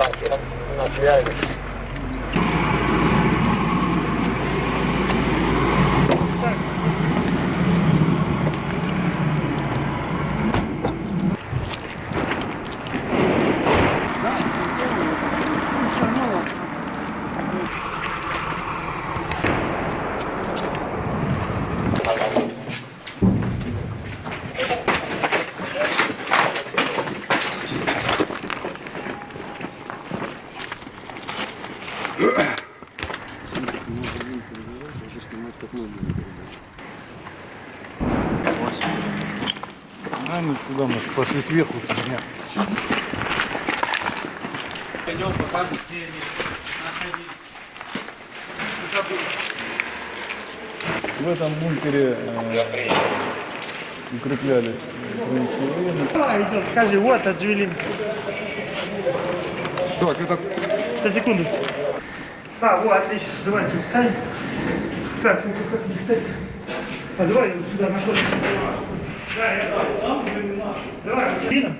nós, на связи. А мы куда мы пошли сверху. Пойдем покажем, где они находились. В этом бункере э, укреплялись. А, идет, скажи, вот отвели. Так, это На секунду. А, вот, отлично, давай тут встань. Так, ну как не встать? А давай его сюда находим. Да, я там. Давай, Лина.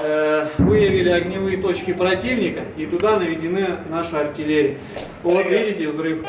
Э, Выявили огневые точки противника, и туда наведены наши артиллерии. Вот видите взрыв.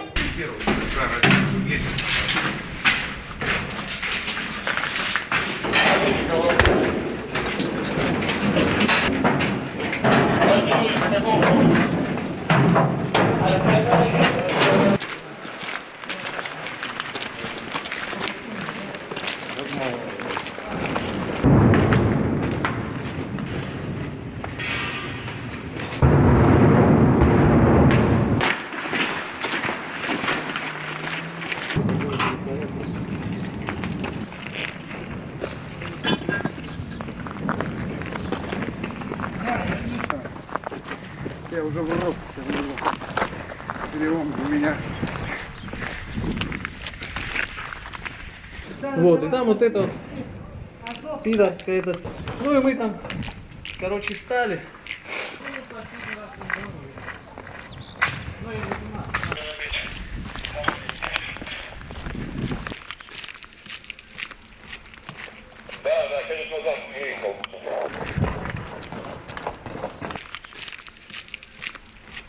Я уже ворот. Перелом у меня. Вот, и там вот это вот пидорская этот. Ну и мы там, короче, встали.